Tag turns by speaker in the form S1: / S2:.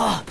S1: Oh.